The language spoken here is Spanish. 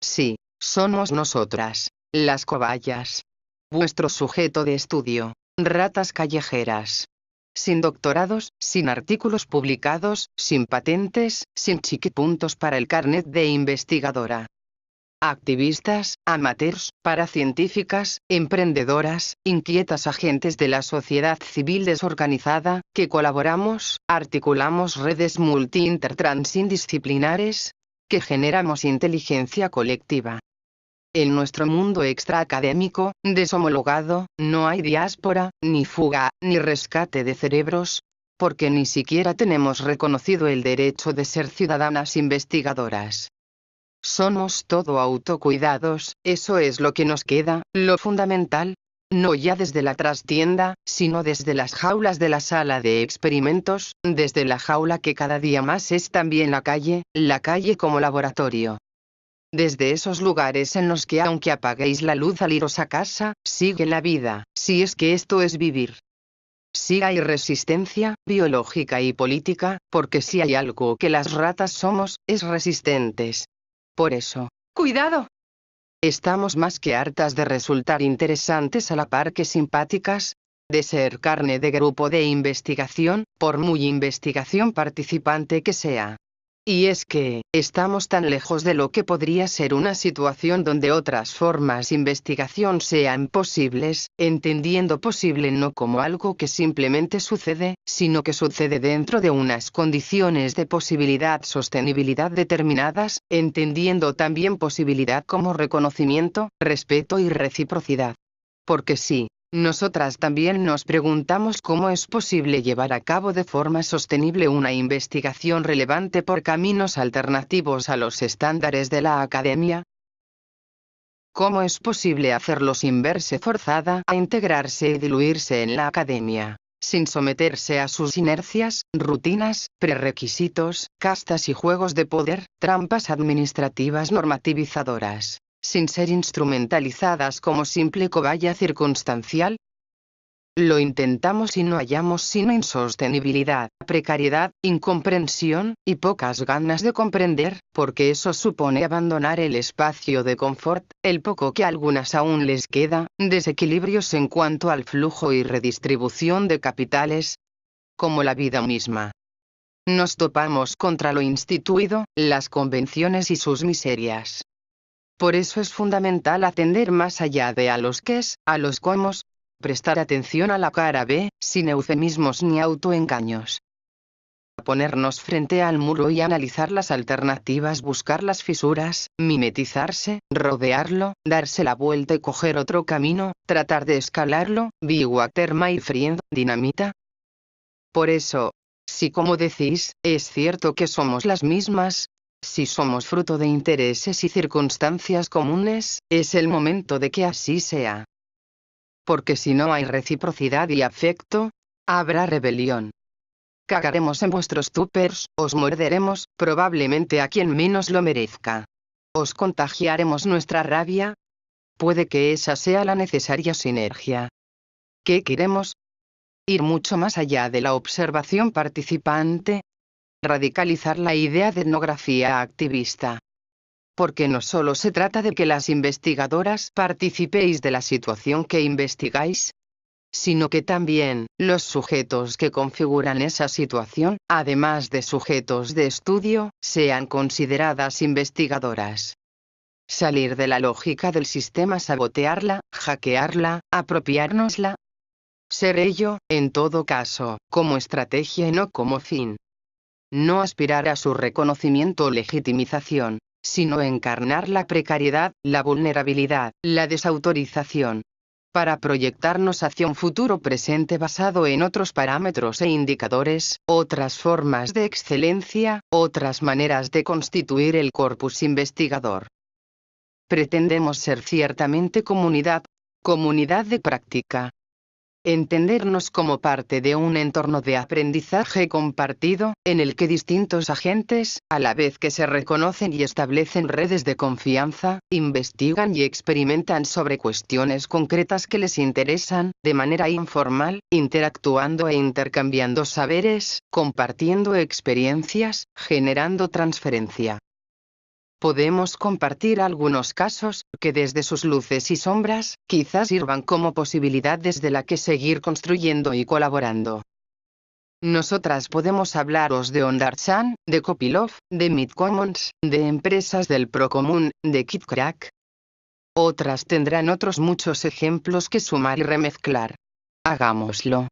Sí, somos nosotras, las cobayas. Vuestro sujeto de estudio, ratas callejeras. Sin doctorados, sin artículos publicados, sin patentes, sin chiquipuntos para el carnet de investigadora. Activistas, amateurs, paracientíficas, emprendedoras, inquietas agentes de la sociedad civil desorganizada, que colaboramos, articulamos redes multi-intertransindisciplinares, que generamos inteligencia colectiva. En nuestro mundo extraacadémico, deshomologado, no hay diáspora, ni fuga, ni rescate de cerebros, porque ni siquiera tenemos reconocido el derecho de ser ciudadanas investigadoras. Somos todo autocuidados, eso es lo que nos queda, lo fundamental, no ya desde la trastienda, sino desde las jaulas de la sala de experimentos, desde la jaula que cada día más es también la calle, la calle como laboratorio. Desde esos lugares en los que aunque apaguéis la luz al iros a casa, sigue la vida, si es que esto es vivir. Si hay resistencia, biológica y política, porque si hay algo que las ratas somos, es resistentes. Por eso, ¡cuidado! Estamos más que hartas de resultar interesantes a la par que simpáticas, de ser carne de grupo de investigación, por muy investigación participante que sea. Y es que, estamos tan lejos de lo que podría ser una situación donde otras formas de investigación sean posibles, entendiendo posible no como algo que simplemente sucede, sino que sucede dentro de unas condiciones de posibilidad sostenibilidad determinadas, entendiendo también posibilidad como reconocimiento, respeto y reciprocidad. Porque sí, nosotras también nos preguntamos cómo es posible llevar a cabo de forma sostenible una investigación relevante por caminos alternativos a los estándares de la academia. ¿Cómo es posible hacerlo sin verse forzada a integrarse y diluirse en la academia, sin someterse a sus inercias, rutinas, prerequisitos, castas y juegos de poder, trampas administrativas normativizadoras? Sin ser instrumentalizadas como simple cobaya circunstancial? Lo intentamos y no hallamos sino insostenibilidad, precariedad, incomprensión, y pocas ganas de comprender, porque eso supone abandonar el espacio de confort, el poco que a algunas aún les queda, desequilibrios en cuanto al flujo y redistribución de capitales, como la vida misma. Nos topamos contra lo instituido, las convenciones y sus miserias. Por eso es fundamental atender más allá de a los es, a los cómo, prestar atención a la cara B, sin eufemismos ni autoengaños. Ponernos frente al muro y analizar las alternativas, buscar las fisuras, mimetizarse, rodearlo, darse la vuelta y coger otro camino, tratar de escalarlo, be water my friend, dinamita. Por eso, si como decís, es cierto que somos las mismas, si somos fruto de intereses y circunstancias comunes, es el momento de que así sea. Porque si no hay reciprocidad y afecto, habrá rebelión. Cagaremos en vuestros tupers, os morderemos, probablemente a quien menos lo merezca. Os contagiaremos nuestra rabia. Puede que esa sea la necesaria sinergia. ¿Qué queremos? Ir mucho más allá de la observación participante, radicalizar la idea de etnografía activista. Porque no solo se trata de que las investigadoras participéis de la situación que investigáis, sino que también, los sujetos que configuran esa situación, además de sujetos de estudio, sean consideradas investigadoras. Salir de la lógica del sistema, sabotearla, hackearla, apropiárnosla. Ser ello, en todo caso, como estrategia y no como fin no aspirar a su reconocimiento o legitimización, sino encarnar la precariedad, la vulnerabilidad, la desautorización, para proyectarnos hacia un futuro presente basado en otros parámetros e indicadores, otras formas de excelencia, otras maneras de constituir el corpus investigador. Pretendemos ser ciertamente comunidad, comunidad de práctica, entendernos como parte de un entorno de aprendizaje compartido, en el que distintos agentes, a la vez que se reconocen y establecen redes de confianza, investigan y experimentan sobre cuestiones concretas que les interesan, de manera informal, interactuando e intercambiando saberes, compartiendo experiencias, generando transferencia. Podemos compartir algunos casos, que desde sus luces y sombras, quizás sirvan como posibilidad desde la que seguir construyendo y colaborando. Nosotras podemos hablaros de Ondarchan, de Copilov, de Midcommons, de empresas del Procomún, de KitCrack. Otras tendrán otros muchos ejemplos que sumar y remezclar. Hagámoslo.